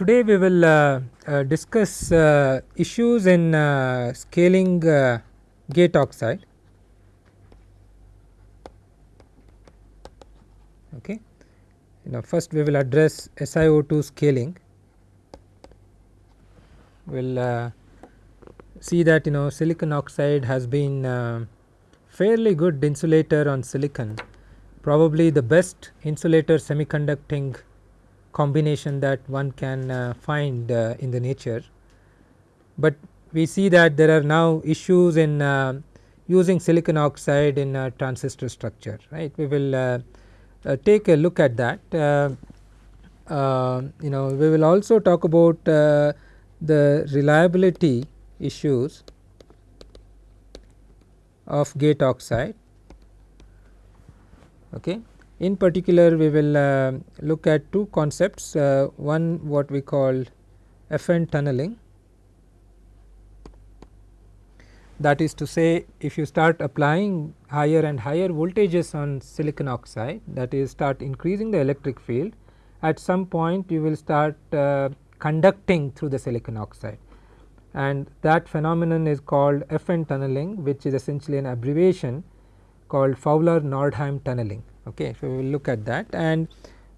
Today we will uh, uh, discuss uh, issues in uh, scaling uh, gate oxide. Okay. Know first we will address SiO2 scaling. We will uh, see that you know silicon oxide has been fairly good insulator on silicon probably the best insulator semiconducting combination that one can uh, find uh, in the nature. But we see that there are now issues in uh, using silicon oxide in a transistor structure right. We will uh, uh, take a look at that. Uh, you know we will also talk about the reliability issues of gate oxide. Okay. In particular we will uh, look at two concepts uh, one what we call FN tunneling that is to say if you start applying higher and higher voltages on silicon oxide that is start increasing the electric field at some point you will start uh, conducting through the silicon oxide and that phenomenon is called FN tunneling which is essentially an abbreviation called Fowler Nordheim tunneling. Okay. So, we will look at that and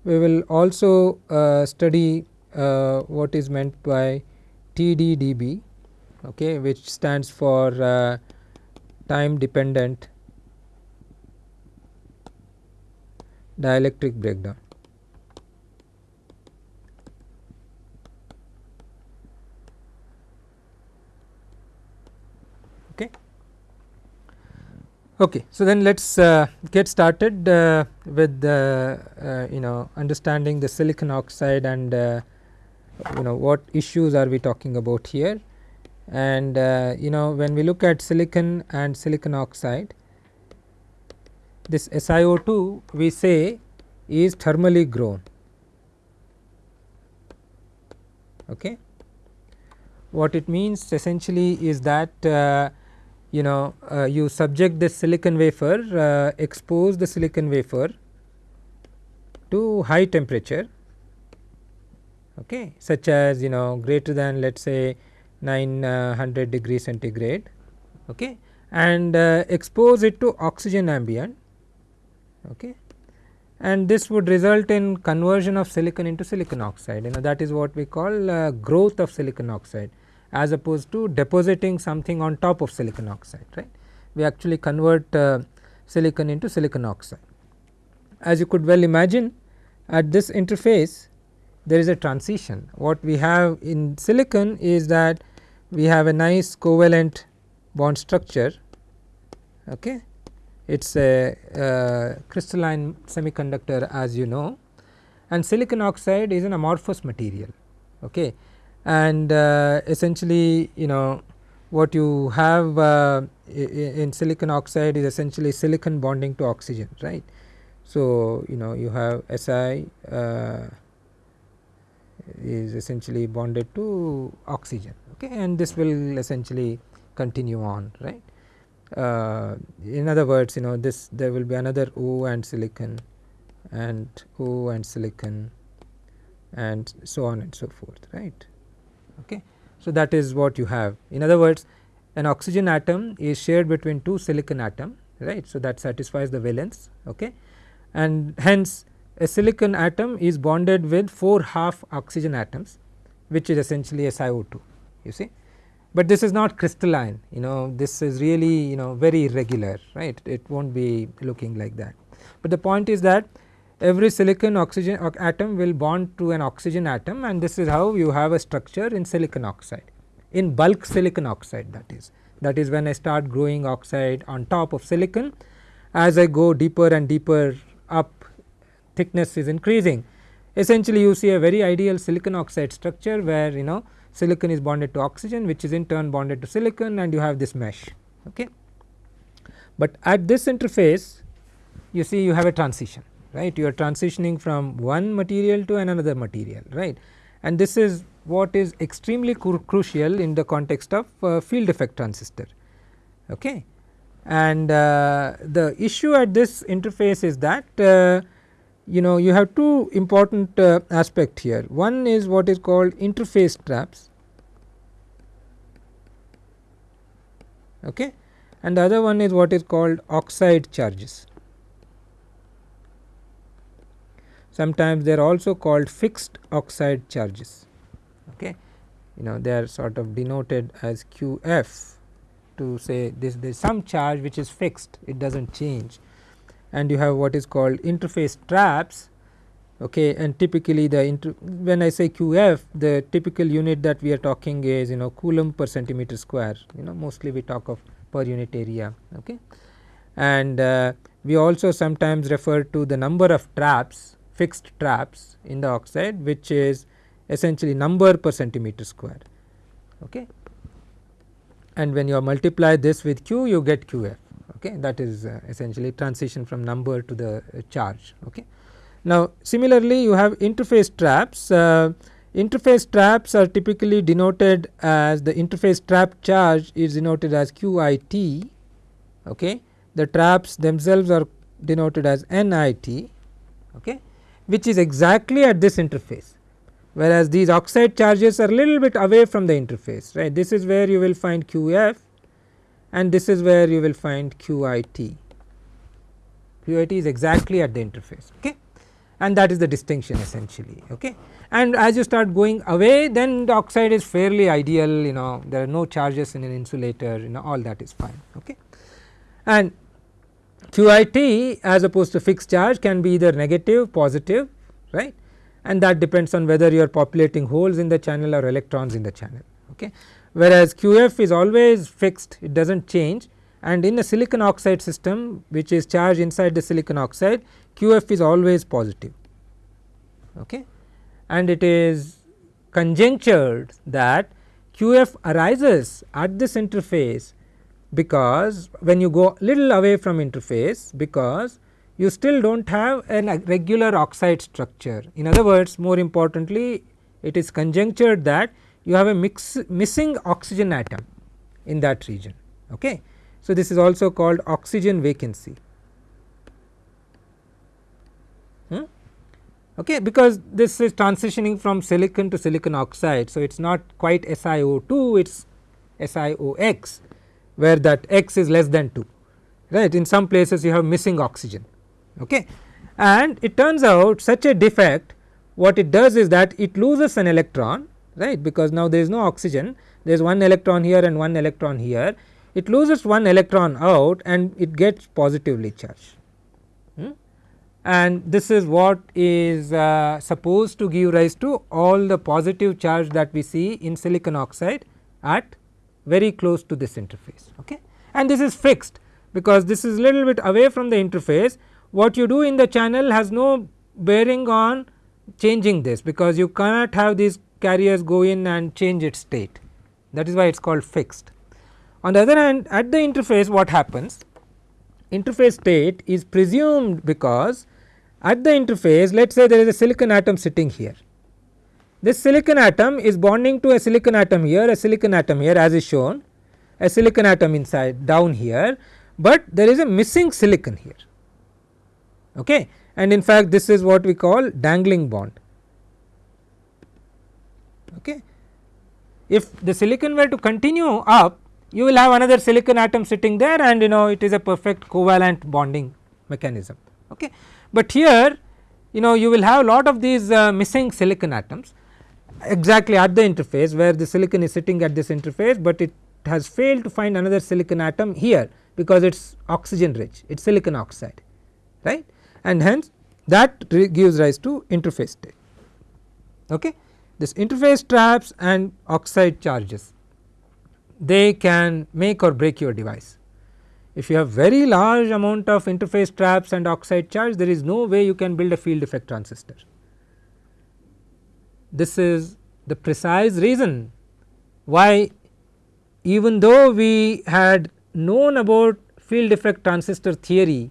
we will also uh, study uh, what is meant by TDDB okay, which stands for uh, time dependent dielectric breakdown. Okay. So, then let us uh, get started uh, with the uh, you know understanding the silicon oxide and uh, you know what issues are we talking about here and uh, you know when we look at silicon and silicon oxide this SiO2 we say is thermally grown. Okay. What it means essentially is that uh, you know uh, you subject this silicon wafer uh, expose the silicon wafer to high temperature okay, such as you know greater than let us say 900 degree centigrade okay, and uh, expose it to oxygen ambient okay, and this would result in conversion of silicon into silicon oxide. You know that is what we call uh, growth of silicon oxide as opposed to depositing something on top of silicon oxide right. We actually convert uh, silicon into silicon oxide. As you could well imagine at this interface there is a transition what we have in silicon is that we have a nice covalent bond structure okay it is a uh, crystalline semiconductor as you know and silicon oxide is an amorphous material okay and uh, essentially you know what you have uh, in silicon oxide is essentially silicon bonding to oxygen right. So, you know you have Si uh, is essentially bonded to oxygen okay and this will essentially continue on right. Uh, in other words you know this there will be another O and silicon and O and silicon and so on and so forth right. Okay. So, that is what you have in other words an oxygen atom is shared between two silicon atom right. So, that satisfies the valence okay. and hence a silicon atom is bonded with 4 half oxygen atoms which is essentially a SiO2 you see. But this is not crystalline you know this is really you know very irregular right it will not be looking like that. But the point is that every silicon oxygen atom will bond to an oxygen atom and this is how you have a structure in silicon oxide in bulk silicon oxide that is. That is when I start growing oxide on top of silicon as I go deeper and deeper up thickness is increasing. Essentially you see a very ideal silicon oxide structure where you know silicon is bonded to oxygen which is in turn bonded to silicon and you have this mesh okay. But at this interface you see you have a transition right you are transitioning from one material to another material right and this is what is extremely cru crucial in the context of uh, field effect transistor okay and uh, the issue at this interface is that uh, you know you have two important uh, aspect here. One is what is called interface traps okay and the other one is what is called oxide charges. Sometimes they are also called fixed oxide charges. Okay? You know they are sort of denoted as QF to say this there is some charge which is fixed it does not change. And you have what is called interface traps okay? And typically the when I say QF the typical unit that we are talking is you know coulomb per centimeter square you know mostly we talk of per unit area okay? And uh, we also sometimes refer to the number of traps fixed traps in the oxide which is essentially number per centimeter square okay? And when you multiply this with q you get qf okay? That is uh, essentially transition from number to the uh, charge okay? Now similarly you have interface traps. Uh, interface traps are typically denoted as the interface trap charge is denoted as qit okay? The traps themselves are denoted as nit okay which is exactly at this interface whereas these oxide charges are little bit away from the interface right? This is where you will find qf and this is where you will find qit qit is exactly at the interface okay? And that is the distinction essentially okay? And as you start going away then the oxide is fairly ideal you know there are no charges in an insulator you know all that is fine okay? And qit as opposed to fixed charge can be either negative positive right and that depends on whether you are populating holes in the channel or electrons in the channel. Okay. Whereas QF is always fixed it does not change and in a silicon oxide system which is charged inside the silicon oxide QF is always positive okay. and it is conjectured that QF arises at this interface because when you go little away from interface because you still do not have a regular oxide structure. In other words more importantly it is conjectured that you have a mix missing oxygen atom in that region. Okay. So, this is also called oxygen vacancy. Hmm? Okay, because this is transitioning from silicon to silicon oxide. So, it is not quite SiO2 it is SiOx where that x is less than 2 right in some places you have missing oxygen okay. and it turns out such a defect what it does is that it loses an electron right because now there is no oxygen there is one electron here and one electron here it loses one electron out and it gets positively charged hmm? and this is what is uh, supposed to give rise to all the positive charge that we see in silicon oxide at very close to this interface okay and this is fixed because this is a little bit away from the interface what you do in the channel has no bearing on changing this because you cannot have these carriers go in and change its state that is why it is called fixed. On the other hand at the interface what happens interface state is presumed because at the interface let us say there is a silicon atom sitting here. This silicon atom is bonding to a silicon atom here a silicon atom here as is shown a silicon atom inside down here, but there is a missing silicon here okay. and in fact this is what we call dangling bond. Okay. If the silicon were to continue up you will have another silicon atom sitting there and you know it is a perfect covalent bonding mechanism. Okay. But here you know you will have a lot of these uh, missing silicon atoms exactly at the interface where the silicon is sitting at this interface, but it has failed to find another silicon atom here because it is oxygen rich it is silicon oxide right and hence that gives rise to interface state. Okay. This interface traps and oxide charges they can make or break your device. If you have very large amount of interface traps and oxide charge there is no way you can build a field effect transistor. This is the precise reason why even though we had known about field effect transistor theory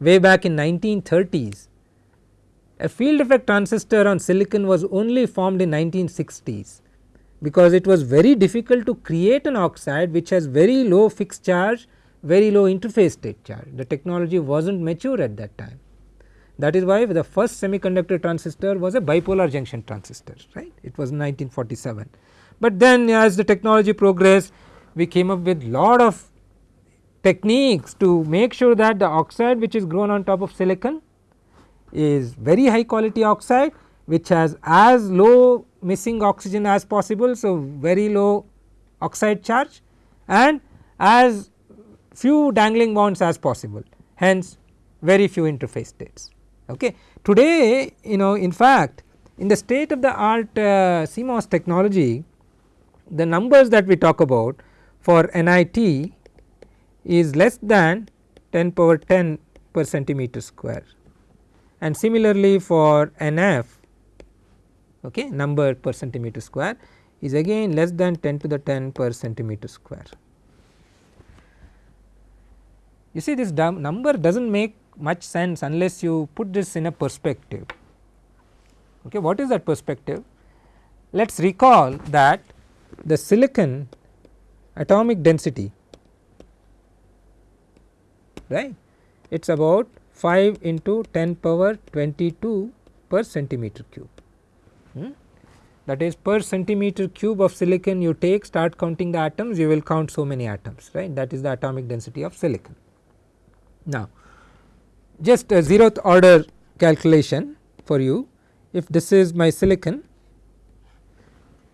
way back in 1930s. A field effect transistor on silicon was only formed in 1960s because it was very difficult to create an oxide which has very low fixed charge, very low interface state charge. The technology was not mature at that time. That is why the first semiconductor transistor was a bipolar junction transistor right it was 1947. But then as the technology progressed we came up with lot of techniques to make sure that the oxide which is grown on top of silicon is very high quality oxide which has as low missing oxygen as possible. So, very low oxide charge and as few dangling bonds as possible hence very few interface states. Okay. Today you know in fact in the state of the art uh, CMOS technology the numbers that we talk about for NIT is less than 10 power 10 per centimeter square and similarly for NF okay, number per centimeter square is again less than 10 to the 10 per centimeter square. You see this number does not make much sense unless you put this in a perspective. Okay, what is that perspective? Let us recall that the silicon atomic density right it is about 5 into 10 power 22 per centimeter cube. Hmm? That is per centimeter cube of silicon you take start counting the atoms you will count so many atoms right that is the atomic density of silicon. Now just a zeroth order calculation for you. If this is my silicon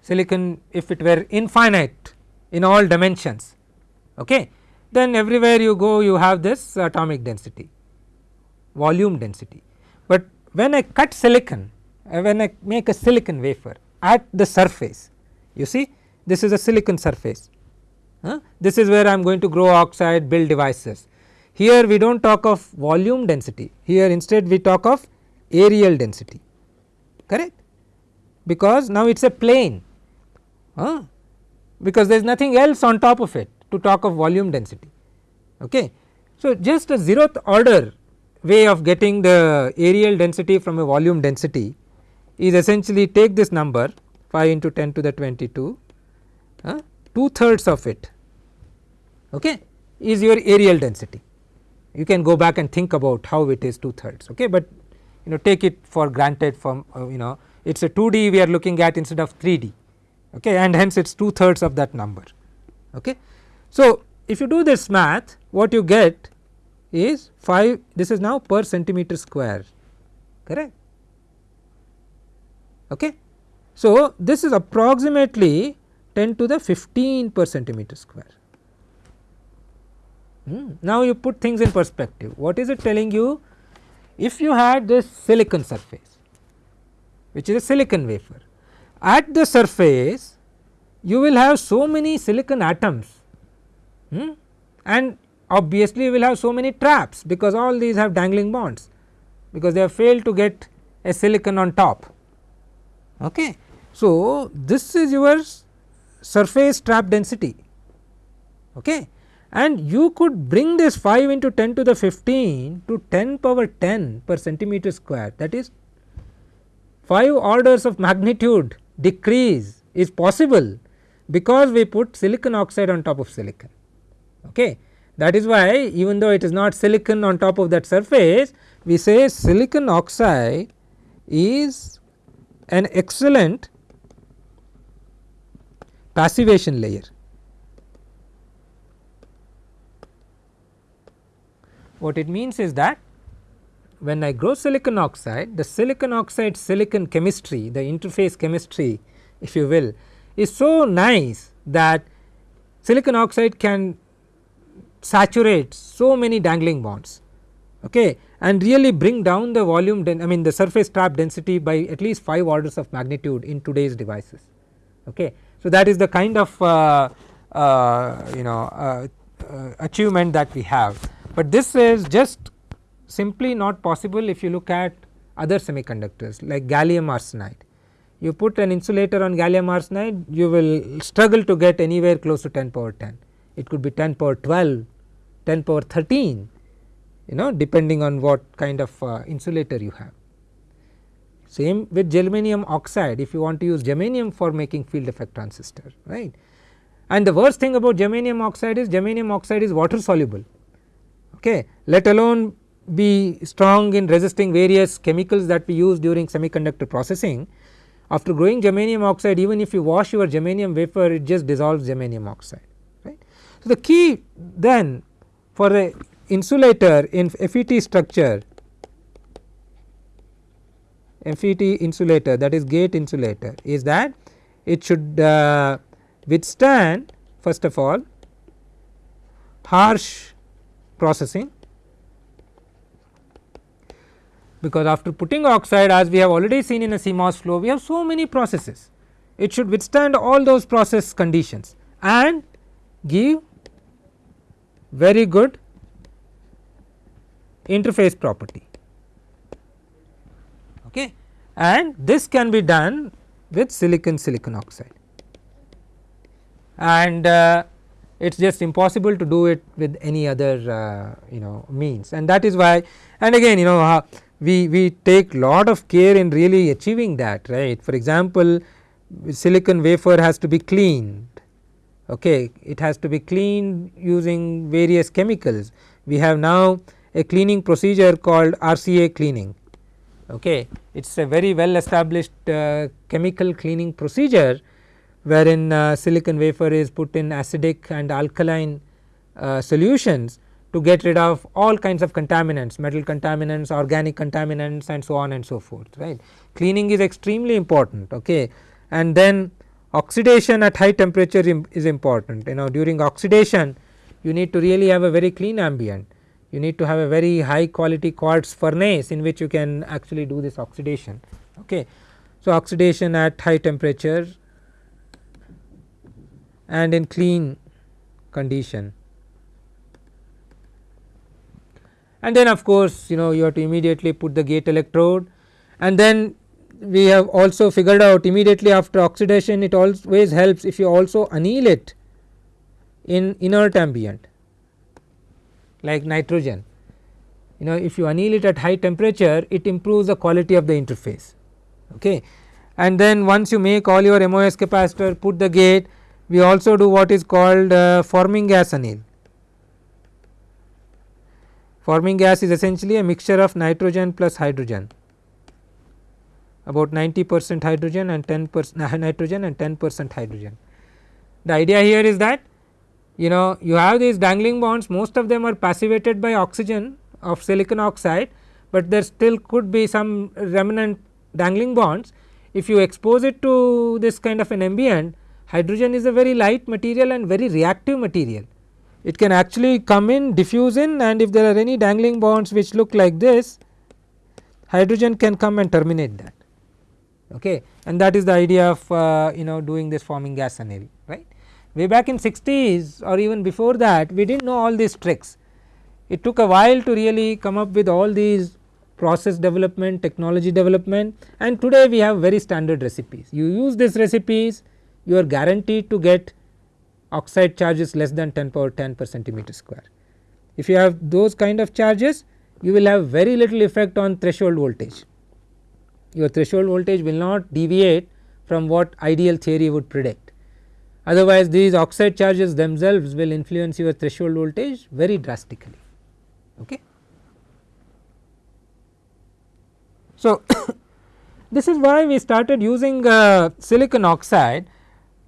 silicon if it were infinite in all dimensions okay then everywhere you go you have this atomic density volume density. But when I cut silicon uh, when I make a silicon wafer at the surface you see this is a silicon surface this is where I am going to grow oxide build devices here we do not talk of volume density, here instead we talk of areal density correct because now it is a plane huh? because there is nothing else on top of it to talk of volume density. Okay. So, just a zeroth order way of getting the areal density from a volume density is essentially take this number 5 into 10 to the 22 uh, 2 thirds of it okay, is your areal density you can go back and think about how it is 2 thirds okay, but you know take it for granted from uh, you know it is a 2D we are looking at instead of 3D okay, and hence it is 2 thirds of that number. Okay. So, if you do this math what you get is 5 this is now per centimeter square correct. Okay. So, this is approximately 10 to the 15 per centimeter square Hmm. Now, you put things in perspective what is it telling you if you had this silicon surface which is a silicon wafer at the surface you will have so many silicon atoms hmm, and obviously you will have so many traps because all these have dangling bonds because they have failed to get a silicon on top. Okay. So, this is your surface trap density. Okay and you could bring this 5 into 10 to the 15 to 10 power 10 per centimeter square that is 5 orders of magnitude decrease is possible because we put silicon oxide on top of silicon. Okay. That is why even though it is not silicon on top of that surface we say silicon oxide is an excellent passivation layer What it means is that when I grow silicon oxide, the silicon oxide silicon chemistry, the interface chemistry if you will is so nice that silicon oxide can saturate so many dangling bonds okay, and really bring down the volume I mean the surface trap density by at least 5 orders of magnitude in today's devices. Okay. So, that is the kind of uh, uh, you know uh, uh achievement that we have but this is just simply not possible if you look at other semiconductors like gallium arsenide. You put an insulator on gallium arsenide you will struggle to get anywhere close to 10 power 10. It could be 10 power 12, 10 power 13 you know depending on what kind of uh, insulator you have. Same with germanium oxide if you want to use germanium for making field effect transistor right. And the worst thing about germanium oxide is germanium oxide is water soluble okay, let alone be strong in resisting various chemicals that we use during semiconductor processing. After growing germanium oxide even if you wash your germanium wafer it just dissolves germanium oxide right. So, the key then for the insulator in FET structure FET insulator that is gate insulator is that it should uh, withstand first of all harsh processing. Because after putting oxide as we have already seen in a CMOS flow we have so many processes. It should withstand all those process conditions and give very good interface property. Okay? And this can be done with silicon silicon oxide. And uh, it is just impossible to do it with any other uh, you know means and that is why and again you know uh, we, we take lot of care in really achieving that right. For example, silicon wafer has to be cleaned okay it has to be cleaned using various chemicals. We have now a cleaning procedure called RCA cleaning okay it is a very well established uh, chemical cleaning procedure wherein uh, silicon wafer is put in acidic and alkaline uh, solutions to get rid of all kinds of contaminants metal contaminants organic contaminants and so on and so forth right. Cleaning is extremely important okay and then oxidation at high temperature is important you know during oxidation you need to really have a very clean ambient you need to have a very high quality quartz furnace in which you can actually do this oxidation okay. So, oxidation at high temperature and in clean condition. And then of course you know you have to immediately put the gate electrode. And then we have also figured out immediately after oxidation it always helps if you also anneal it in inert ambient like nitrogen. You know if you anneal it at high temperature it improves the quality of the interface. Okay? And then once you make all your MOS capacitor put the gate we also do what is called uh, forming gas anneal Forming gas is essentially a mixture of nitrogen plus hydrogen about 90 percent hydrogen and 10 percent nitrogen and 10 percent hydrogen. The idea here is that you know you have these dangling bonds most of them are passivated by oxygen of silicon oxide, but there still could be some remnant dangling bonds. If you expose it to this kind of an ambient hydrogen is a very light material and very reactive material. It can actually come in diffuse in and if there are any dangling bonds which look like this hydrogen can come and terminate that. Okay? And that is the idea of uh, you know doing this forming gas anneal right. Way back in 60s or even before that we did not know all these tricks. It took a while to really come up with all these process development technology development and today we have very standard recipes. You use these recipes you are guaranteed to get oxide charges less than 10 power 10 per centimeter square. If you have those kind of charges you will have very little effect on threshold voltage. Your threshold voltage will not deviate from what ideal theory would predict. Otherwise these oxide charges themselves will influence your threshold voltage very drastically. Okay. So, this is why we started using uh, silicon oxide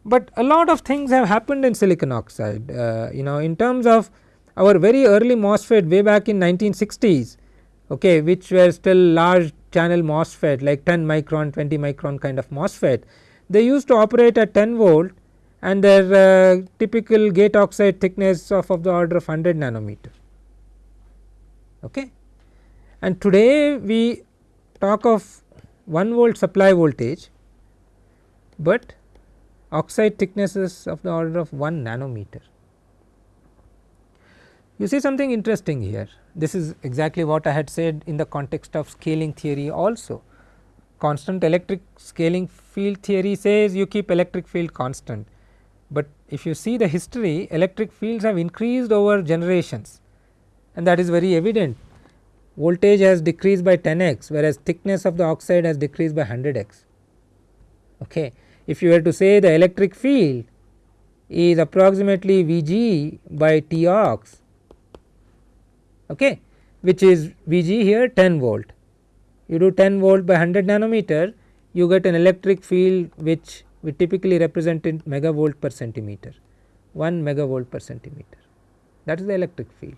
but a lot of things have happened in silicon oxide uh, you know in terms of our very early MOSFET way back in 1960s okay which were still large channel MOSFET like 10 micron 20 micron kind of MOSFET. They used to operate at 10 volt and their uh, typical gate oxide thickness of, of the order of 100 nanometer okay? And today we talk of 1 volt supply voltage but oxide thicknesses of the order of 1 nanometer. You see something interesting here this is exactly what I had said in the context of scaling theory also. Constant electric scaling field theory says you keep electric field constant, but if you see the history electric fields have increased over generations and that is very evident. Voltage has decreased by 10 x whereas thickness of the oxide has decreased by 100 x. Okay if you were to say the electric field is approximately Vg by T ox okay, which is V g here 10 volt. You do 10 volt by 100 nanometer you get an electric field which we typically represent in megavolt per centimeter 1 megavolt per centimeter that is the electric field.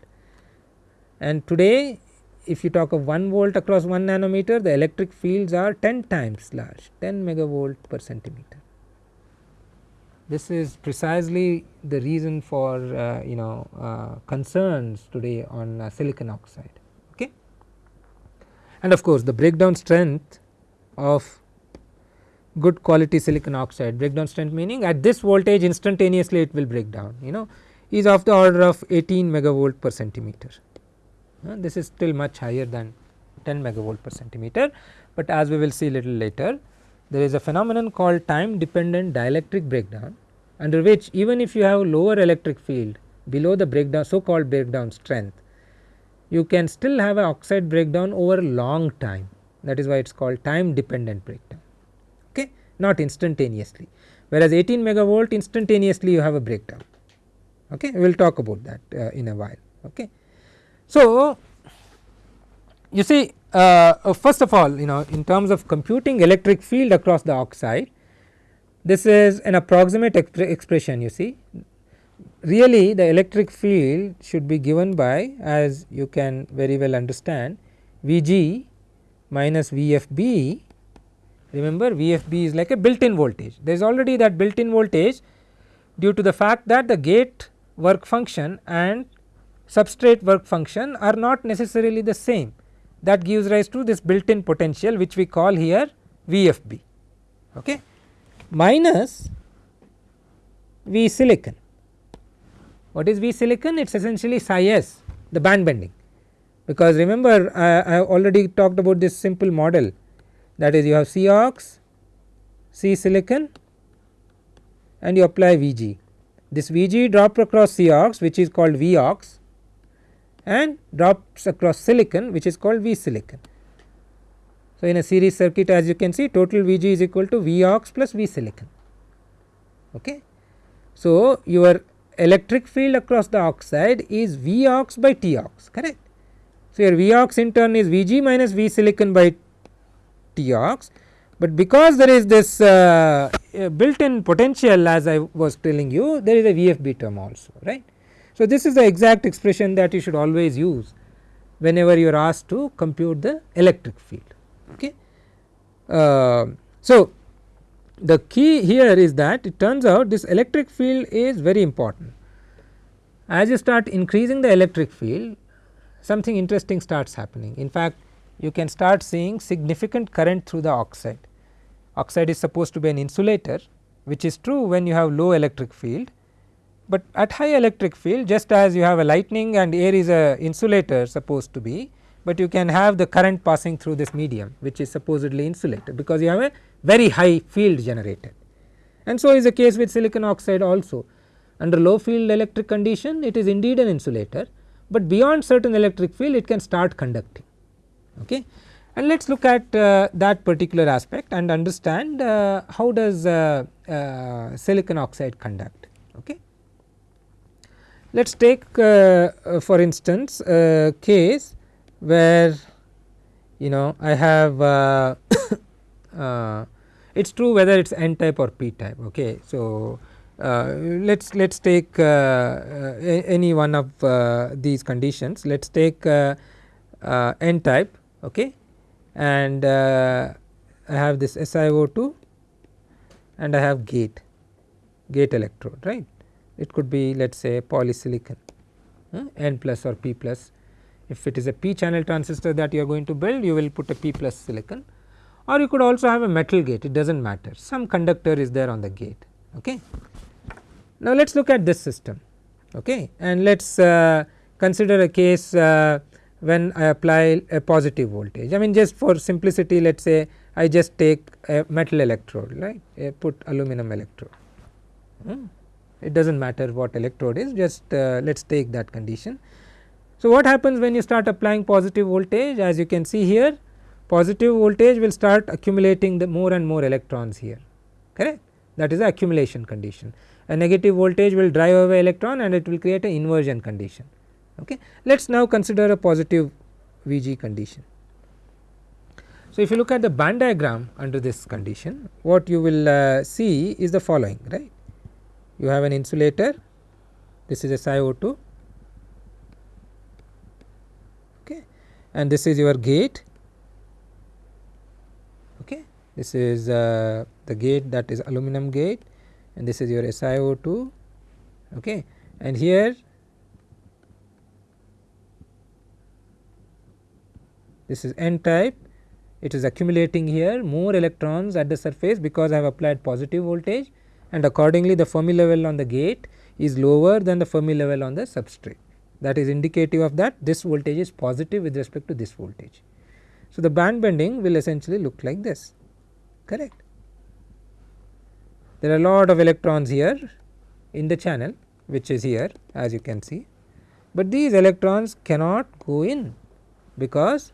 And today if you talk of 1 volt across 1 nanometer the electric fields are 10 times large 10 megavolt per centimeter. This is precisely the reason for uh, you know uh, concerns today on uh, silicon oxide. Okay. And of course, the breakdown strength of good quality silicon oxide breakdown strength meaning at this voltage instantaneously it will break down you know is of the order of 18 megavolt per centimeter. This is still much higher than 10 megavolt per centimeter, but as we will see little later there is a phenomenon called time dependent dielectric breakdown under which even if you have a lower electric field below the breakdown so called breakdown strength you can still have an oxide breakdown over long time. That is why it is called time dependent breakdown. Okay? Not instantaneously. Whereas 18 megavolt instantaneously you have a breakdown. Okay? We will talk about that uh, in a while. Okay so you see uh, uh, first of all you know in terms of computing electric field across the oxide this is an approximate exp expression you see. Really the electric field should be given by as you can very well understand Vg minus Vfb. Remember Vfb is like a built in voltage. There is already that built in voltage due to the fact that the gate work function and substrate work function are not necessarily the same that gives rise to this built in potential which we call here VFB okay minus V silicon. What is V silicon? It is essentially psi s the band bending because remember I, I already talked about this simple model that is you have C ox, C silicon and you apply Vg. This Vg drop across C ox which is called V ox and drops across silicon which is called V silicon. So, in a series circuit as you can see total Vg is equal to V ox plus V silicon. Okay. So, your electric field across the oxide is V ox by T ox correct. So, your V ox in turn is Vg minus V silicon by T ox, but because there is this uh, built in potential as I was telling you there is a VFB term also right. So, this is the exact expression that you should always use whenever you are asked to compute the electric field okay. Uh, so, the key here is that it turns out this electric field is very important. As you start increasing the electric field something interesting starts happening. In fact, you can start seeing significant current through the oxide. Oxide is supposed to be an insulator which is true when you have low electric field, but at high electric field just as you have a lightning and air is a insulator supposed to be but you can have the current passing through this medium which is supposedly insulated because you have a very high field generated. And so is the case with silicon oxide also under low field electric condition it is indeed an insulator, but beyond certain electric field it can start conducting. Okay. And let us look at uh, that particular aspect and understand uh, how does uh, uh silicon oxide conduct. Okay. Let us take uh, uh, for instance a case where you know I have uh, it is true whether it is n type or p type. Okay. So, uh, let us let us take uh, uh, any one of these conditions let us take n type okay, and I have this SiO2 and I have gate gate electrode right it could be let us say polysilicon n plus or p plus if it is a p channel transistor that you are going to build you will put a p plus silicon or you could also have a metal gate it does not matter some conductor is there on the gate. Okay. Now, let us look at this system okay, and let us uh, consider a case uh, when I apply a positive voltage I mean just for simplicity let us say I just take a metal electrode right I put aluminum electrode. Hmm. It does not matter what electrode is just uh, let us take that condition so, what happens when you start applying positive voltage as you can see here positive voltage will start accumulating the more and more electrons here correct that is the accumulation condition. A negative voltage will drive away electron and it will create an inversion condition. Okay. Let us now consider a positive Vg condition. So, if you look at the band diagram under this condition what you will uh, see is the following right. You have an insulator. This is SiO2 okay. And this is your gate. Okay. This is uh, the gate that is aluminum gate. And this is your SiO2 okay. And here this is n type. It is accumulating here. More electrons at the surface because I have applied positive voltage and accordingly the Fermi level on the gate is lower than the Fermi level on the substrate that is indicative of that this voltage is positive with respect to this voltage. So, the band bending will essentially look like this correct. There are a lot of electrons here in the channel which is here as you can see, but these electrons cannot go in because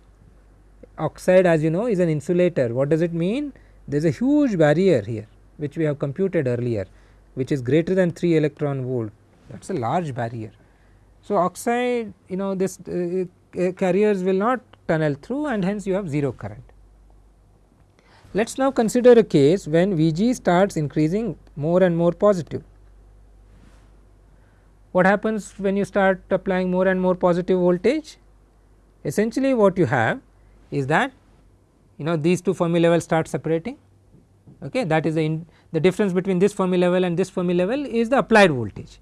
oxide as you know is an insulator. What does it mean? There is a huge barrier here which we have computed earlier which is greater than 3 electron volt that is a large barrier. So, oxide you know this uh, uh, carriers will not tunnel through and hence you have 0 current. Let us now consider a case when Vg starts increasing more and more positive. What happens when you start applying more and more positive voltage? Essentially what you have is that you know these two Fermi levels start separating okay that is the in, the difference between this Fermi level and this Fermi level is the applied voltage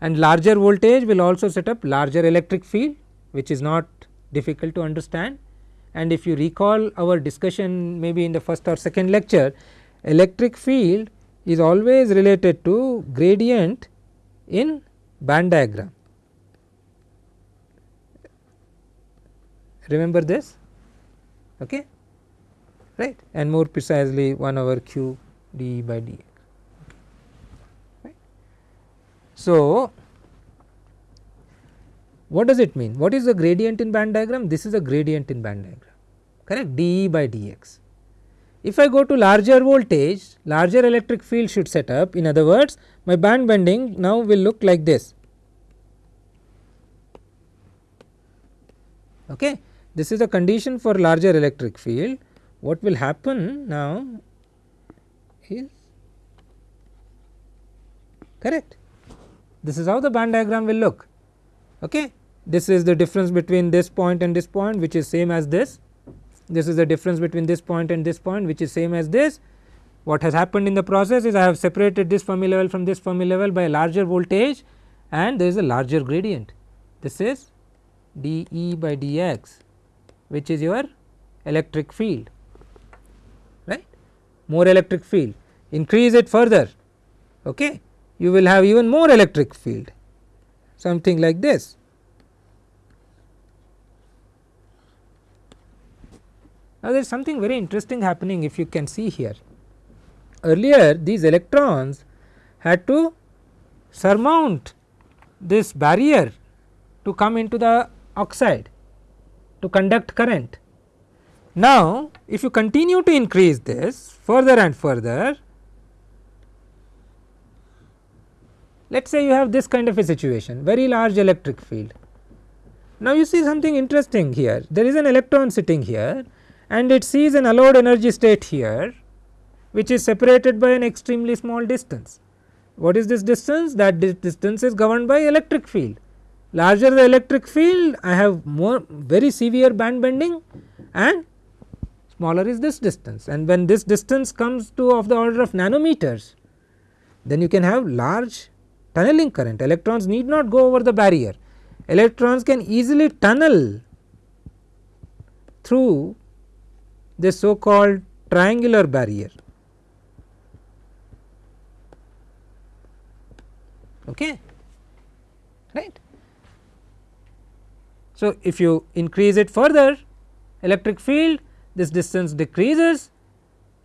and larger voltage will also set up larger electric field which is not difficult to understand and if you recall our discussion maybe in the first or second lecture electric field is always related to gradient in band diagram. Remember this? okay right and more precisely 1 over q d by dx. Right. So, what does it mean? What is the gradient in band diagram? This is a gradient in band diagram correct d by dx. If I go to larger voltage, larger electric field should set up in other words my band bending now will look like this. Okay. This is a condition for larger electric field. What will happen now is correct. This is how the band diagram will look. Okay. This is the difference between this point and this point which is same as this. This is the difference between this point and this point which is same as this. What has happened in the process is I have separated this Fermi level from this Fermi level by a larger voltage and there is a larger gradient. This is d E by d x which is your electric field more electric field. Increase it further okay? You will have even more electric field. Something like this. Now there is something very interesting happening if you can see here. Earlier these electrons had to surmount this barrier to come into the oxide to conduct current. Now, if you continue to increase this further and further, let us say you have this kind of a situation very large electric field. Now, you see something interesting here there is an electron sitting here and it sees an allowed energy state here which is separated by an extremely small distance. What is this distance? That distance is governed by electric field larger the electric field I have more very severe band bending and smaller is this distance. And when this distance comes to of the order of nanometers then you can have large tunneling current. Electrons need not go over the barrier. Electrons can easily tunnel through this so called triangular barrier. Okay? Right? So, if you increase it further electric field this distance decreases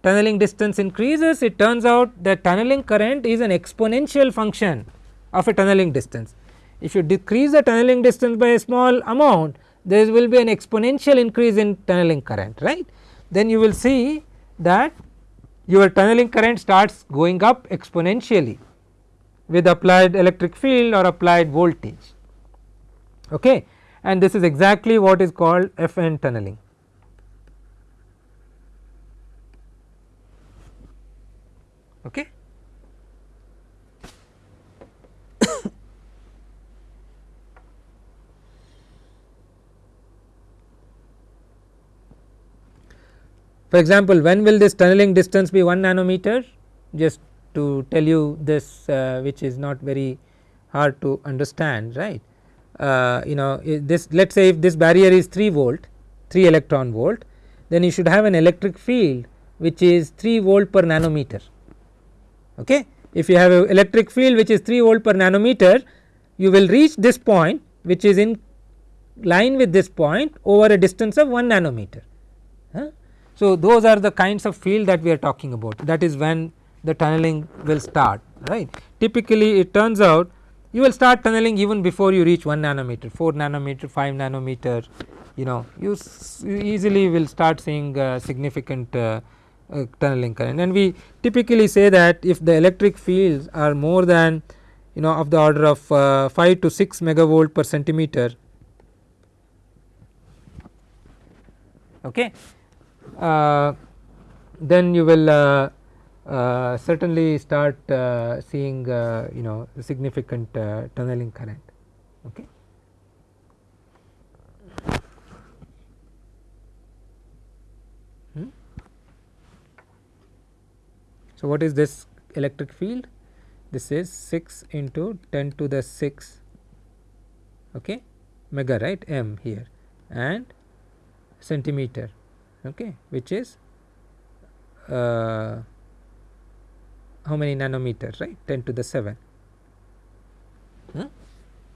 tunneling distance increases it turns out that tunneling current is an exponential function of a tunneling distance. If you decrease the tunneling distance by a small amount there will be an exponential increase in tunneling current right. Then you will see that your tunneling current starts going up exponentially with applied electric field or applied voltage. Okay and this is exactly what is called FN tunneling. Okay. For example, when will this tunneling distance be 1 nanometer? Just to tell you this uh, which is not very hard to understand right. Uh, you know this let us say if this barrier is 3 volt 3 electron volt then you should have an electric field which is 3 volt per nanometer. Okay. If you have an electric field which is 3 volt per nanometer you will reach this point which is in line with this point over a distance of 1 nanometer. Huh? So, those are the kinds of field that we are talking about that is when the tunneling will start right. Typically it turns out you will start tunneling even before you reach 1 nanometer 4 nanometer 5 nanometer you know you, you easily will start seeing uh, significant uh, uh, tunneling current and we typically say that if the electric fields are more than you know of the order of uh, 5 to 6 megavolt per centimeter okay uh, then you will uh, uh, certainly start seeing you know significant tunneling current. Okay. So, what is this electric field? This is 6 into 10 to the 6 okay, mega right m here and centimeter okay, which is uh, how many nanometers right 10 to the 7 hmm?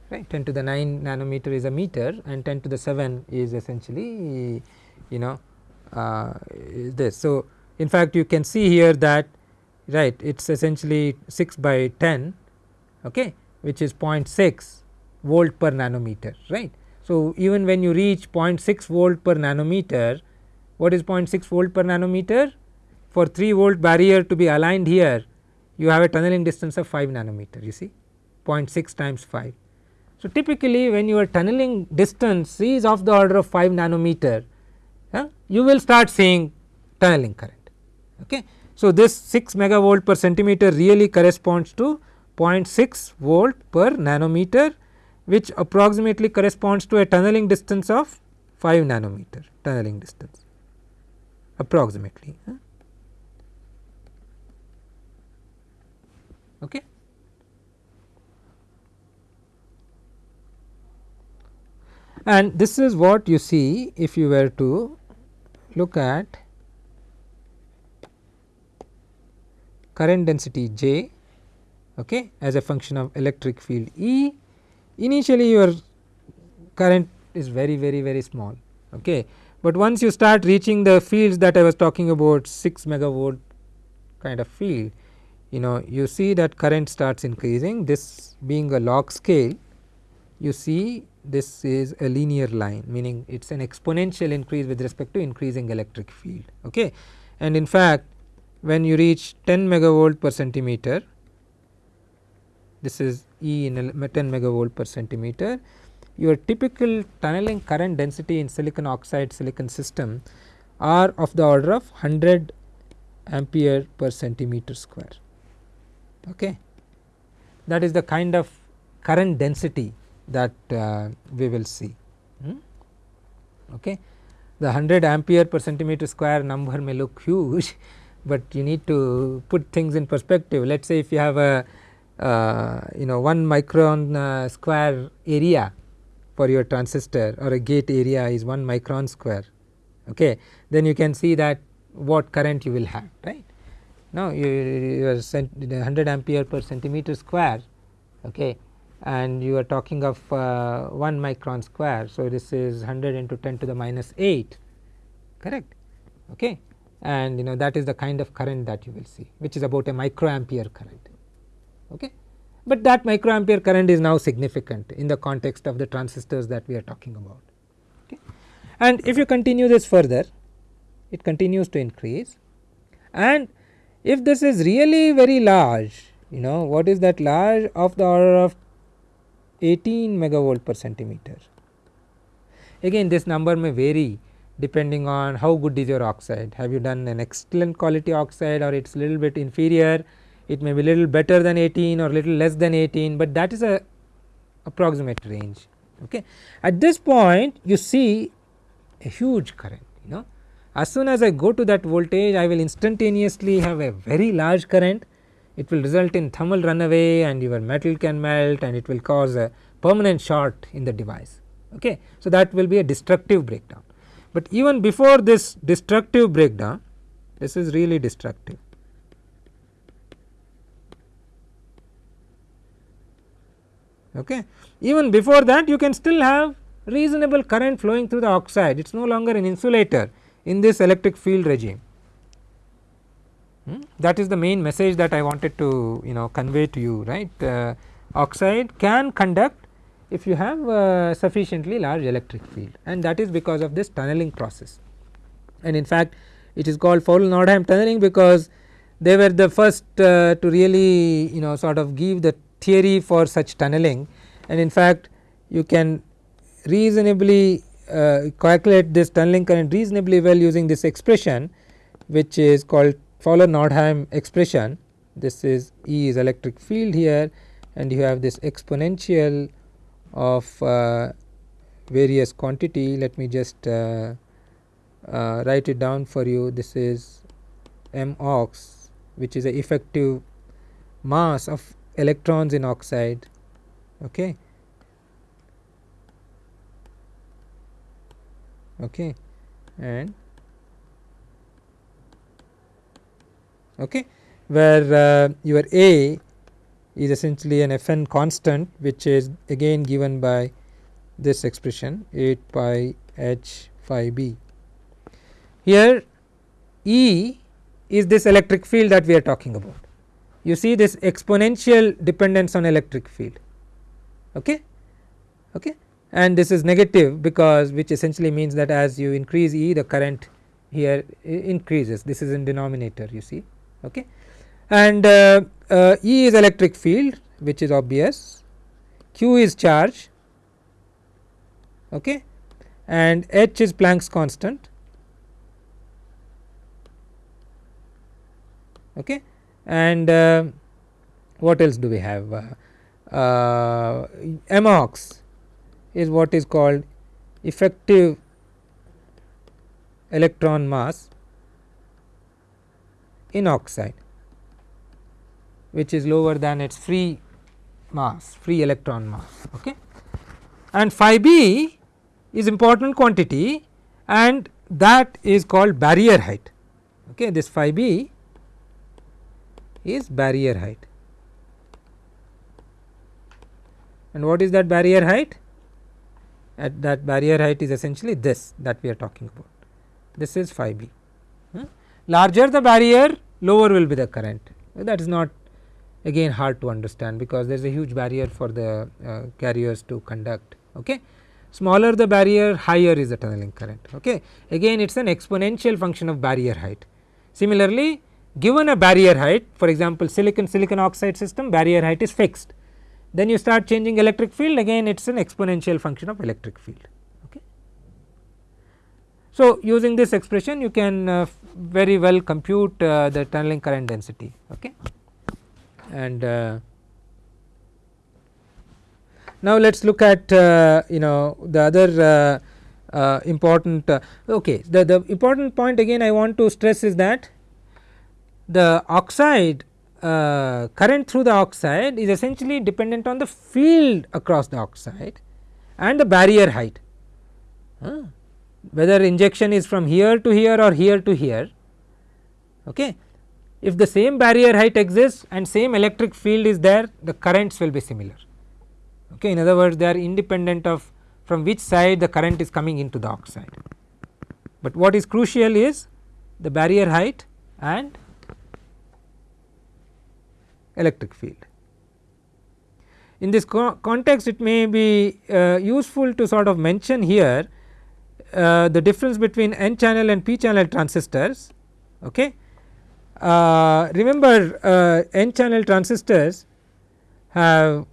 right 10 to the 9 nanometer is a meter and 10 to the 7 is essentially you know uh, this. So, in fact you can see here that right it is essentially 6 by 10 okay, which is 0.6 volt per nanometer right. So, even when you reach 0.6 volt per nanometer what is 0.6 volt per nanometer? For 3 volt barrier to be aligned here you have a tunneling distance of 5 nanometer you see 0.6 times 5. So, typically when your tunneling distance is of the order of 5 nanometer you will start seeing tunneling current. Okay. So, this 6 megavolt per centimeter really corresponds to 0.6 volt per nanometer which approximately corresponds to a tunneling distance of 5 nanometer tunneling distance approximately. Okay. And this is what you see if you were to look at current density J okay, as a function of electric field E. Initially your current is very very very small okay but once you start reaching the fields that I was talking about 6 megavolt kind of field you know you see that current starts increasing this being a log scale you see this is a linear line meaning it is an exponential increase with respect to increasing electric field. Okay. And in fact, when you reach 10 megavolt per centimeter this is E in 10 megavolt per centimeter your typical tunneling current density in silicon oxide silicon system are of the order of 100 ampere per centimeter square. Okay. That is the kind of current density that uh, we will see. Hmm? Okay. The 100 ampere per centimeter square number may look huge, but you need to put things in perspective. Let us say if you have a uh, you know 1 micron uh, square area for your transistor or a gate area is 1 micron square okay then you can see that what current you will have right? Now you, you are 100 ampere per centimeter square okay and you are talking of uh, 1 micron square. So this is 100 into 10 to the minus 8 correct? Okay and you know that is the kind of current that you will see which is about a microampere current okay but that microampere current is now significant in the context of the transistors that we are talking about. Okay. And if you continue this further it continues to increase and if this is really very large you know what is that large of the order of 18 megavolt per centimeter again this number may vary depending on how good is your oxide have you done an excellent quality oxide or it is little bit inferior it may be little better than 18 or little less than 18, but that is a approximate range. Okay. At this point you see a huge current you know as soon as I go to that voltage I will instantaneously have a very large current it will result in thermal runaway and your metal can melt and it will cause a permanent short in the device. Okay. So, that will be a destructive breakdown, but even before this destructive breakdown this is really destructive okay. Even before that you can still have reasonable current flowing through the oxide it is no longer an insulator in this electric field regime. Hmm? That is the main message that I wanted to you know convey to you right uh, oxide can conduct if you have uh, sufficiently large electric field. And that is because of this tunneling process. And in fact, it is called Fowler-Nordheim tunneling because they were the first uh, to really you know sort of give the theory for such tunneling. And in fact you can reasonably uh, calculate this tunneling current reasonably well using this expression which is called Fowler Nordheim expression. This is E is electric field here and you have this exponential of uh, various quantity. Let me just uh, uh write it down for you. This is m ox which is the effective mass of electrons in oxide. Okay? Okay? And okay? Where uh, your a is essentially an Fn constant which is again given by this expression 8 pi h phi b. Here E is this electric field that we are talking about. You see this exponential dependence on electric field. Okay? Okay? And this is negative because which essentially means that as you increase E the current here increases. This is in denominator you see. Okay and uh, uh, E is electric field which is obvious. Q is charge okay? And H is Planck's constant okay? And uh, what else do we have? Uh, MOX is what is called effective electron mass in oxide which is lower than its free mass free electron mass okay and phi b is important quantity and that is called barrier height okay this phi b is barrier height. And what is that barrier height? At that barrier height is essentially this that we are talking about. This is phi b. Hmm? Larger the barrier, lower will be the current. That is not again hard to understand because there is a huge barrier for the uh, carriers to conduct. Okay. Smaller the barrier, higher is the tunneling current. Okay. Again, it is an exponential function of barrier height. Similarly, given a barrier height for example silicon silicon oxide system barrier height is fixed then you start changing electric field again it is an exponential function of electric field okay. So using this expression you can uh, very well compute uh, the tunneling current density okay and uh, now let us look at uh, you know the other uh, uh, important okay the, the important point again I want to stress is that the oxide uh, current through the oxide is essentially dependent on the field across the oxide and the barrier height. Uh, whether injection is from here to here or here to here. Okay if the same barrier height exists and same electric field is there the currents will be similar okay in other words they are independent of from which side the current is coming into the oxide but what is crucial is the barrier height and electric field. In this co context it may be uh, useful to sort of mention here uh, the difference between n channel and p channel transistors. Okay. Uh, remember uh, n channel transistors have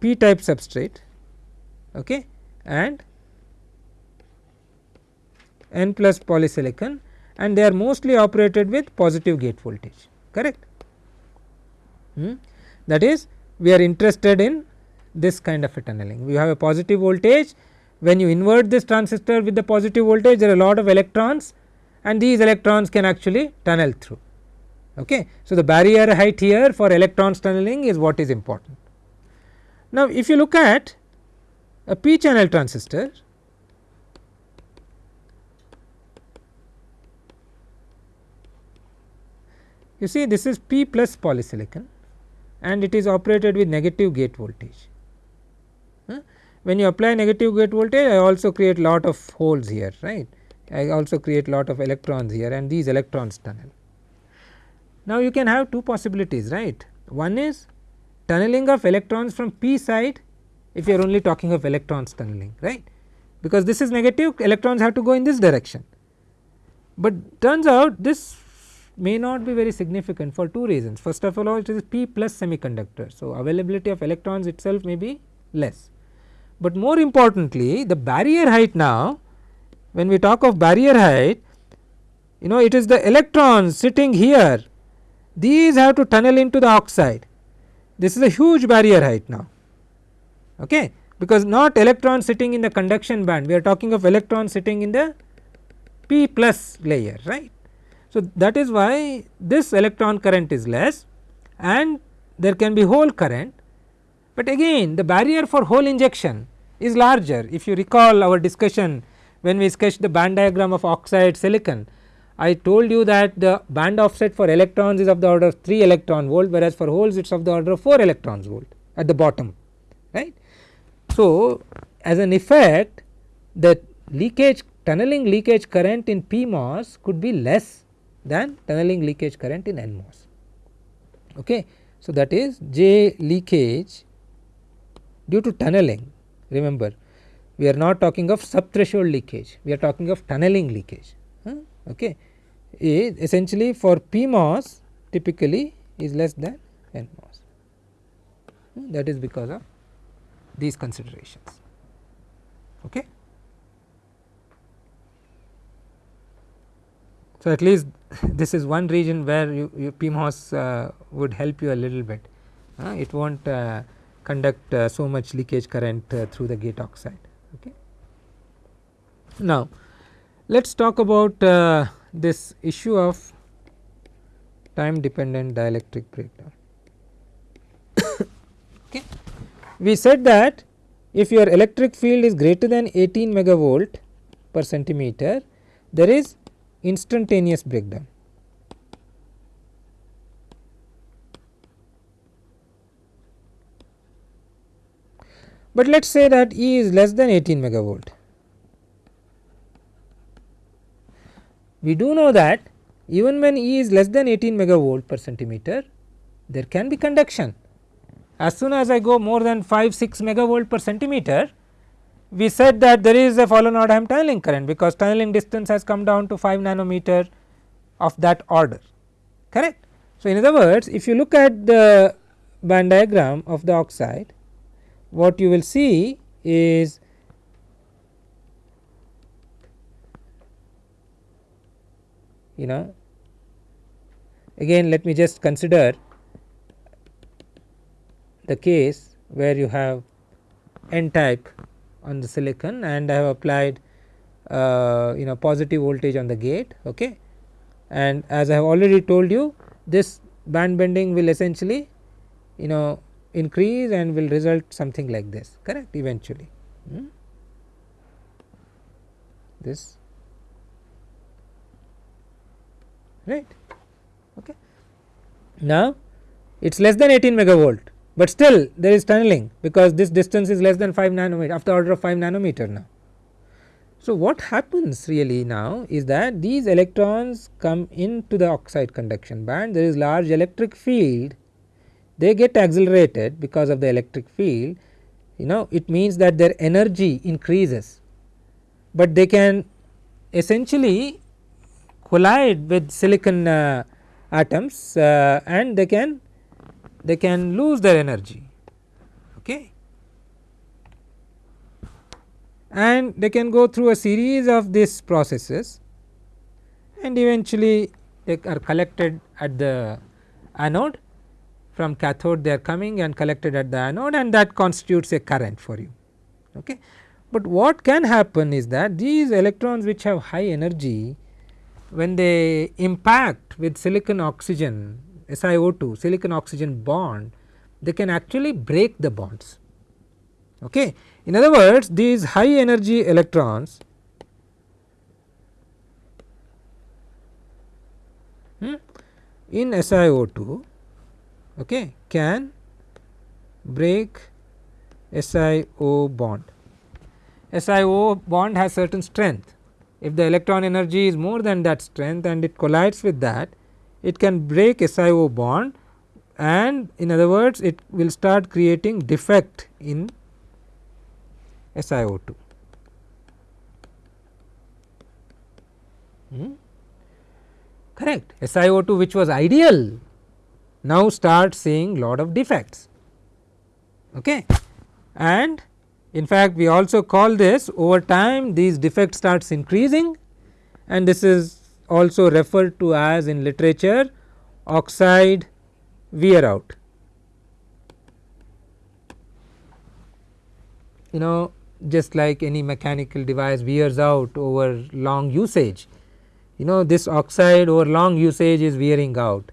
p type substrate okay, and n plus polysilicon and they are mostly operated with positive gate voltage correct. Hmm? That is we are interested in this kind of a tunneling. We have a positive voltage when you invert this transistor with the positive voltage there are a lot of electrons and these electrons can actually tunnel through. Okay. So, the barrier height here for electrons tunneling is what is important. Now, if you look at a p channel transistor you see this is p plus polysilicon and it is operated with negative gate voltage. When you apply negative gate voltage I also create lot of holes here right I also create lot of electrons here and these electrons tunnel. Now, you can have two possibilities right one is tunneling of electrons from p side if you are only talking of electrons tunneling right because this is negative electrons have to go in this direction. But turns out this may not be very significant for two reasons first of all it is p plus semiconductor. So, availability of electrons itself may be less, but more importantly the barrier height now when we talk of barrier height you know it is the electrons sitting here. These have to tunnel into the oxide. This is a huge barrier height now. Okay? Because not electrons sitting in the conduction band. We are talking of electrons sitting in the p plus layer right? So, that is why this electron current is less and there can be hole current, but again the barrier for hole injection is larger. If you recall our discussion when we sketched the band diagram of oxide silicon, I told you that the band offset for electrons is of the order of 3 electron volt whereas for holes it is of the order of 4 electrons volt at the bottom right. So, as an effect the leakage tunneling leakage current in PMOS could be less than tunneling leakage current in NMOS. Okay. So, that is J leakage due to tunneling remember we are not talking of subthreshold leakage we are talking of tunneling leakage huh? okay essentially for PMOS typically is less than NMOS that is because of these considerations okay. So, at least this is one region where you, you PMOS uh, would help you a little bit, uh, it not uh, conduct uh, so much leakage current uh, through the gate oxide. Okay. Now, let us talk about uh, this issue of time dependent dielectric breakdown. okay. We said that if your electric field is greater than 18 megavolt per centimeter, there is instantaneous breakdown. But let us say that E is less than 18 megavolt. We do know that even when E is less than 18 megavolt per centimeter, there can be conduction. As soon as I go more than 5 6 megavolt per centimeter, we said that there is a Fowler-Nordheim tunneling current because tunneling distance has come down to 5 nanometer of that order correct. So, in other words if you look at the band diagram of the oxide what you will see is you know again let me just consider the case where you have n type on the silicon and I have applied uh, you know positive voltage on the gate okay? And as I have already told you this band bending will essentially you know increase and will result something like this correct eventually. Hmm? this. Right? Okay. Now it is less than 18 megavolt but still there is tunneling because this distance is less than 5 nanometer the order of 5 nanometer now. So, what happens really now is that these electrons come into the oxide conduction band. There is large electric field they get accelerated because of the electric field you know it means that their energy increases, but they can essentially collide with silicon uh, atoms uh, and they can they can lose their energy okay? And they can go through a series of these processes and eventually they are collected at the anode from cathode they are coming and collected at the anode and that constitutes a current for you. Okay. But what can happen is that these electrons which have high energy when they impact with silicon oxygen SiO2 silicon oxygen bond they can actually break the bonds. Okay. In other words these high energy electrons hmm, in SiO2 okay, can break SiO bond. SiO bond has certain strength. If the electron energy is more than that strength and it collides with that, it can break SiO bond and in other words it will start creating defect in SiO2. Hmm? Correct. SiO2 which was ideal now start seeing lot of defects. Okay. And in fact, we also call this over time these defects starts increasing and this is also referred to as in literature oxide wear out. You know just like any mechanical device wears out over long usage, you know this oxide over long usage is wearing out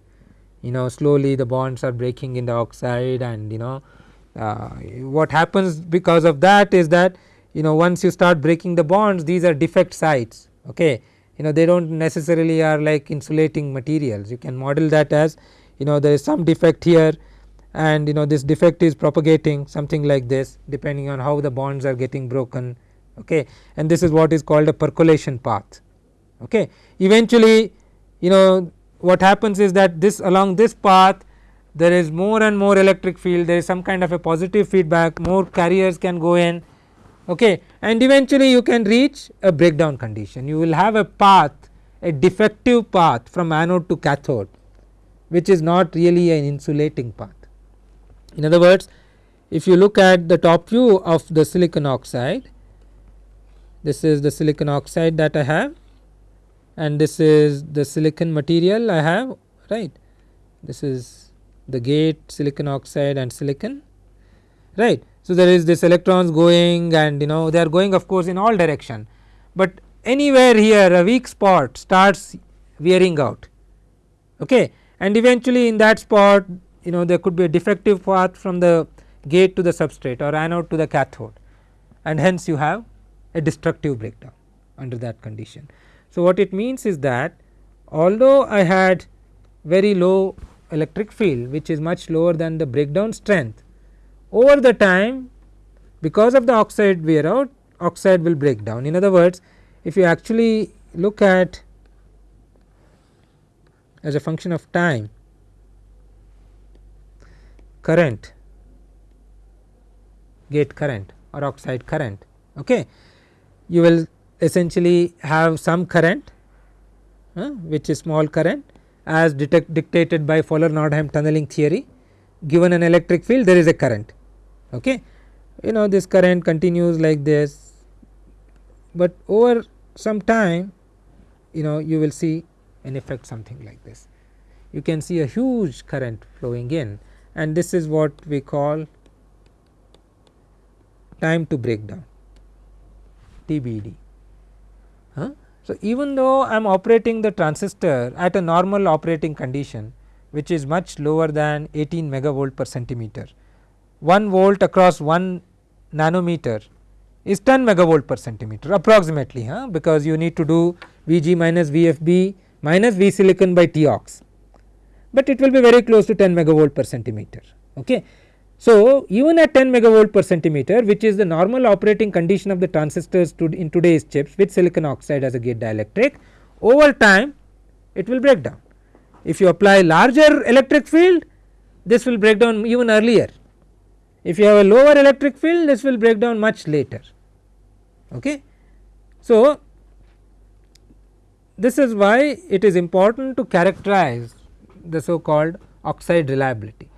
you know slowly the bonds are breaking in the oxide and you know uh, what happens because of that is that you know once you start breaking the bonds these are defect sites okay? You know they do not necessarily are like insulating materials. You can model that as you know there is some defect here and you know this defect is propagating something like this depending on how the bonds are getting broken okay? And this is what is called a percolation path okay? Eventually you know what happens is that this along this path there is more and more electric field. There is some kind of a positive feedback. More carriers can go in. Okay. And eventually you can reach a breakdown condition. You will have a path a defective path from anode to cathode which is not really an insulating path. In other words if you look at the top view of the silicon oxide this is the silicon oxide that I have and this is the silicon material I have right this is the gate silicon oxide and silicon right. So, there is this electrons going and you know they are going of course in all direction, but anywhere here a weak spot starts wearing out okay and eventually in that spot you know there could be a defective path from the gate to the substrate or anode to the cathode and hence you have a destructive breakdown under that condition. So, what it means is that although I had very low electric field which is much lower than the breakdown strength over the time because of the oxide wear out oxide will break down. In other words if you actually look at as a function of time current gate current or oxide current okay you will essentially have some current uh, which is small current as dictated by Fowler-Nordheim tunneling theory. Given an electric field there is a current okay? You know this current continues like this but over some time you know you will see an effect something like this. You can see a huge current flowing in and this is what we call time to breakdown TBD? So, even though I am operating the transistor at a normal operating condition which is much lower than 18 megavolt per centimeter, 1 volt across 1 nanometer is 10 megavolt per centimeter approximately huh? because you need to do Vg minus VFB minus V silicon by T ox, but it will be very close to 10 megavolt per centimeter. Okay. So, even at 10 megavolt per centimeter which is the normal operating condition of the transistors to in today's chips with silicon oxide as a gate dielectric over time it will break down. If you apply larger electric field this will break down even earlier. If you have a lower electric field this will break down much later. Okay. So, this is why it is important to characterize the so called oxide reliability.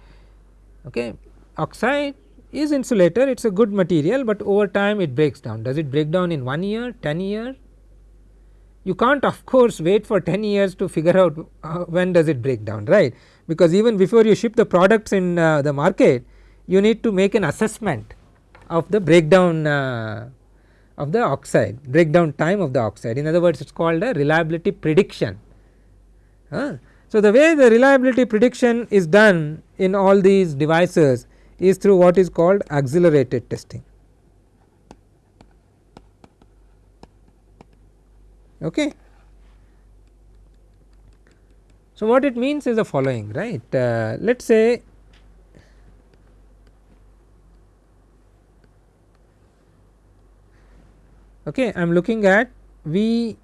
Okay oxide is insulator it is a good material, but over time it breaks down. Does it break down in 1 year 10 year? You can't of course wait for 10 years to figure out uh, when does it break down right? Because even before you ship the products in uh, the market you need to make an assessment of the breakdown uh, of the oxide breakdown time of the oxide. In other words it is called a reliability prediction. So, the way the reliability prediction is done in all these devices is through what is called accelerated testing. Okay. So, what it means is the following right uh, let us say okay, I am looking at V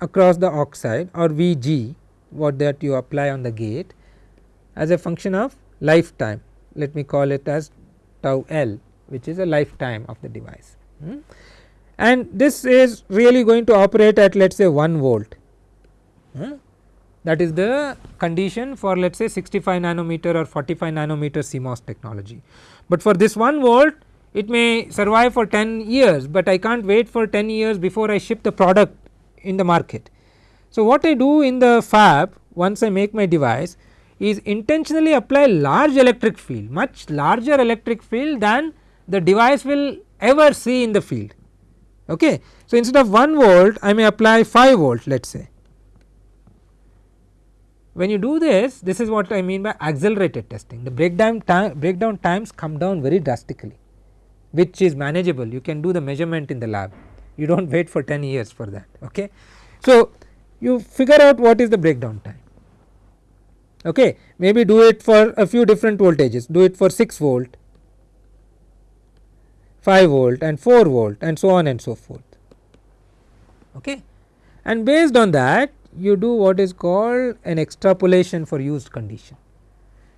across the oxide or Vg what that you apply on the gate as a function of lifetime let me call it as tau L which is a lifetime of the device. Hmm. And this is really going to operate at let us say 1 volt hmm. that is the condition for let us say 65 nanometer or 45 nanometer CMOS technology. But for this 1 volt it may survive for 10 years, but I can't wait for 10 years before I ship the product in the market. So, what I do in the fab once I make my device is intentionally apply large electric field much larger electric field than the device will ever see in the field. Okay. So, instead of 1 volt I may apply 5 volt let us say. When you do this this is what I mean by accelerated testing the breakdown time breakdown times come down very drastically which is manageable you can do the measurement in the lab you do not wait for 10 years for that. Okay. So, you figure out what is the breakdown time okay maybe do it for a few different voltages. Do it for 6 volt 5 volt and 4 volt and so on and so forth. Okay? And based on that you do what is called an extrapolation for used condition.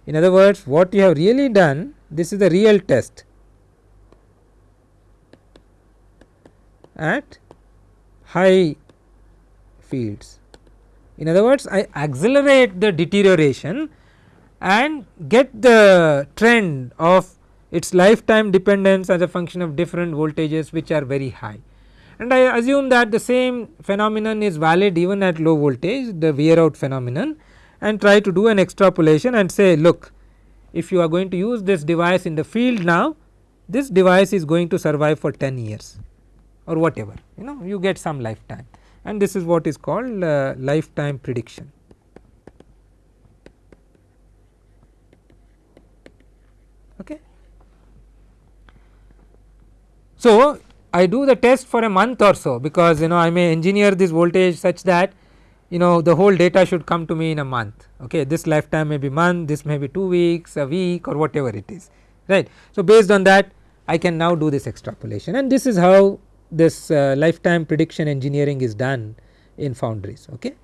In other words what you have really done this is the real test at high fields in other words, I accelerate the deterioration and get the trend of its lifetime dependence as a function of different voltages which are very high. And I assume that the same phenomenon is valid even at low voltage the wear out phenomenon and try to do an extrapolation and say look if you are going to use this device in the field now this device is going to survive for 10 years or whatever you know you get some lifetime and this is what is called uh, lifetime prediction. Okay. So, I do the test for a month or so because you know I may engineer this voltage such that you know the whole data should come to me in a month okay this lifetime may be month this may be 2 weeks a week or whatever it is right. So, based on that I can now do this extrapolation and this is how this uh, lifetime prediction engineering is done in foundries okay.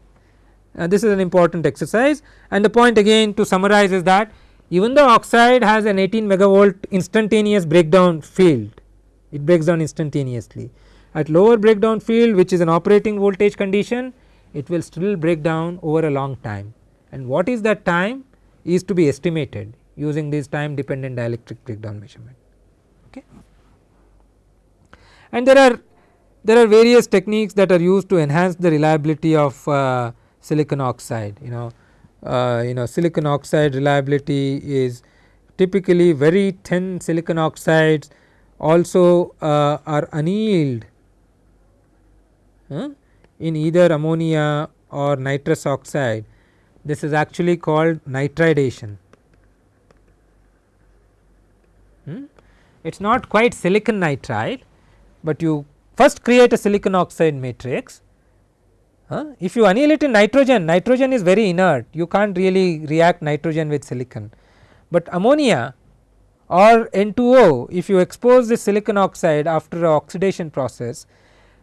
Uh, this is an important exercise. And the point again to summarize is that even though oxide has an 18 megavolt instantaneous breakdown field it breaks down instantaneously. At lower breakdown field which is an operating voltage condition it will still break down over a long time. And what is that time? Is to be estimated using this time dependent dielectric breakdown measurement okay and there are there are various techniques that are used to enhance the reliability of uh, silicon oxide you know uh, you know silicon oxide reliability is typically very thin silicon oxides also uh, are annealed uh, in either ammonia or nitrous oxide this is actually called nitridation. Hmm? It is not quite silicon nitride, but you first create a silicon oxide matrix. If you anneal it in nitrogen, nitrogen is very inert. You can't really react nitrogen with silicon, but ammonia or N2O if you expose the silicon oxide after a oxidation process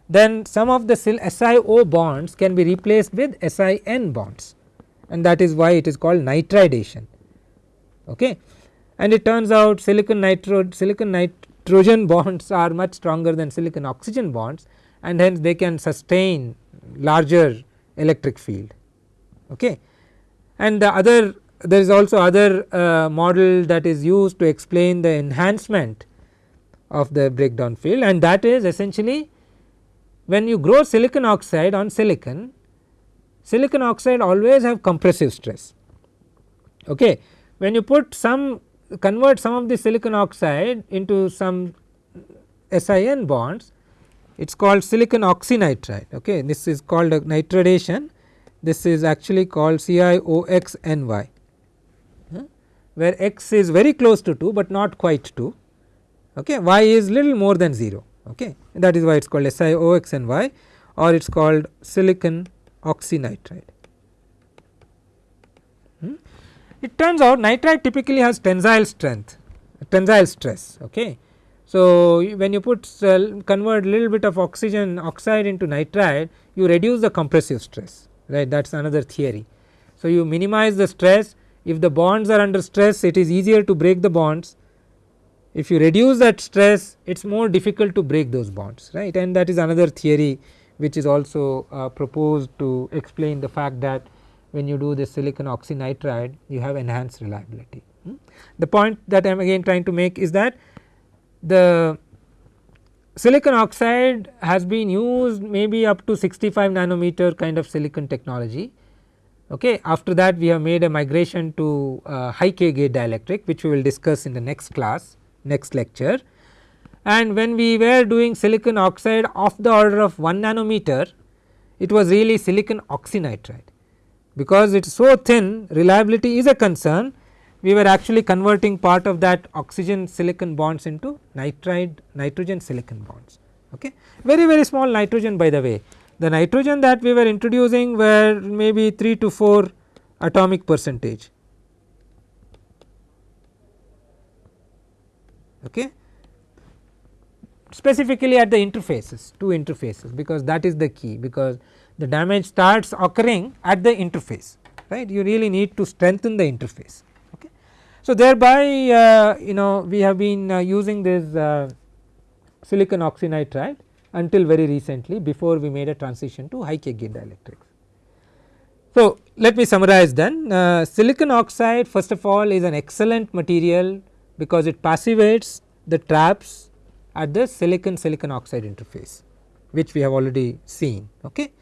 then some of the SiO bonds can be replaced with SiN bonds. And that is why it is called nitridation. Okay? And it turns out silicon nitro silicon nit Trojan bonds are much stronger than silicon oxygen bonds and hence they can sustain larger electric field. Okay. And the other there is also other uh, model that is used to explain the enhancement of the breakdown field and that is essentially when you grow silicon oxide on silicon, silicon oxide always have compressive stress. Okay. When you put some convert some of the silicon oxide into some SiN bonds it is called silicon oxynitride okay. this is called a nitridation this is actually called SiOxNY where x is very close to 2, but not quite 2 okay. y is little more than 0 okay. that is why it is called SiOxNY or it is called silicon oxynitride. Hmm. It turns out nitride typically has tensile strength tensile stress okay. So, when you put uh, convert little bit of oxygen oxide into nitride you reduce the compressive stress right that is another theory. So, you minimize the stress if the bonds are under stress it is easier to break the bonds if you reduce that stress it is more difficult to break those bonds right and that is another theory which is also uh, proposed to explain the fact that when you do the silicon oxynitride you have enhanced reliability. Hmm. The point that I am again trying to make is that the silicon oxide has been used maybe up to 65 nanometer kind of silicon technology. Okay. After that we have made a migration to uh, high K gate dielectric which we will discuss in the next class next lecture. And when we were doing silicon oxide of the order of 1 nanometer it was really silicon oxynitride because it is so thin reliability is a concern. We were actually converting part of that oxygen silicon bonds into nitride nitrogen silicon bonds. Okay. Very very small nitrogen by the way. The nitrogen that we were introducing were maybe 3 to 4 atomic percentage. Okay? Specifically at the interfaces two interfaces because that is the key because the damage starts occurring at the interface right you really need to strengthen the interface okay. So thereby uh, you know we have been uh, using this uh, silicon oxynitride until very recently before we made a transition to high K gate dielectrics. So let me summarize then uh, silicon oxide first of all is an excellent material because it passivates the traps at the silicon silicon oxide interface which we have already seen okay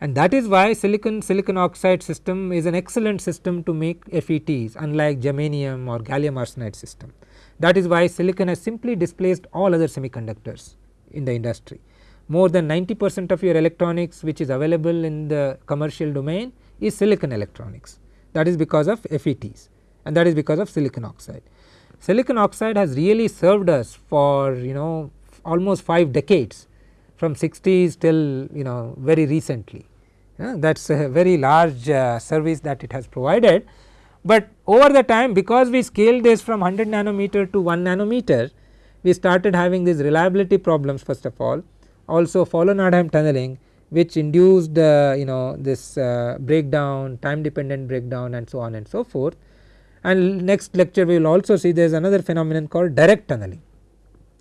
and that is why silicon silicon oxide system is an excellent system to make FETs unlike germanium or gallium arsenide system. That is why silicon has simply displaced all other semiconductors in the industry. More than 90 percent of your electronics which is available in the commercial domain is silicon electronics that is because of FETs and that is because of silicon oxide. Silicon oxide has really served us for you know almost 5 decades from 60s till you know very recently. Yeah, that is a very large uh, service that it has provided. But over the time because we scaled this from 100 nanometer to 1 nanometer we started having these reliability problems first of all. Also Fowler-Nordheim tunneling which induced uh, you know this uh, breakdown time dependent breakdown and so on and so forth. And next lecture we will also see there is another phenomenon called direct tunneling.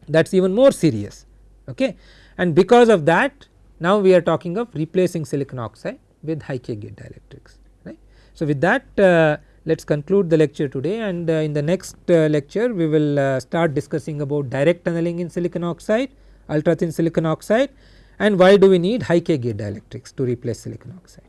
That is even more serious. Okay and because of that now we are talking of replacing silicon oxide with high K gate dielectrics right. So with that uh, let us conclude the lecture today and uh, in the next uh, lecture we will uh, start discussing about direct tunneling in silicon oxide ultra thin silicon oxide and why do we need high K gate dielectrics to replace silicon oxide.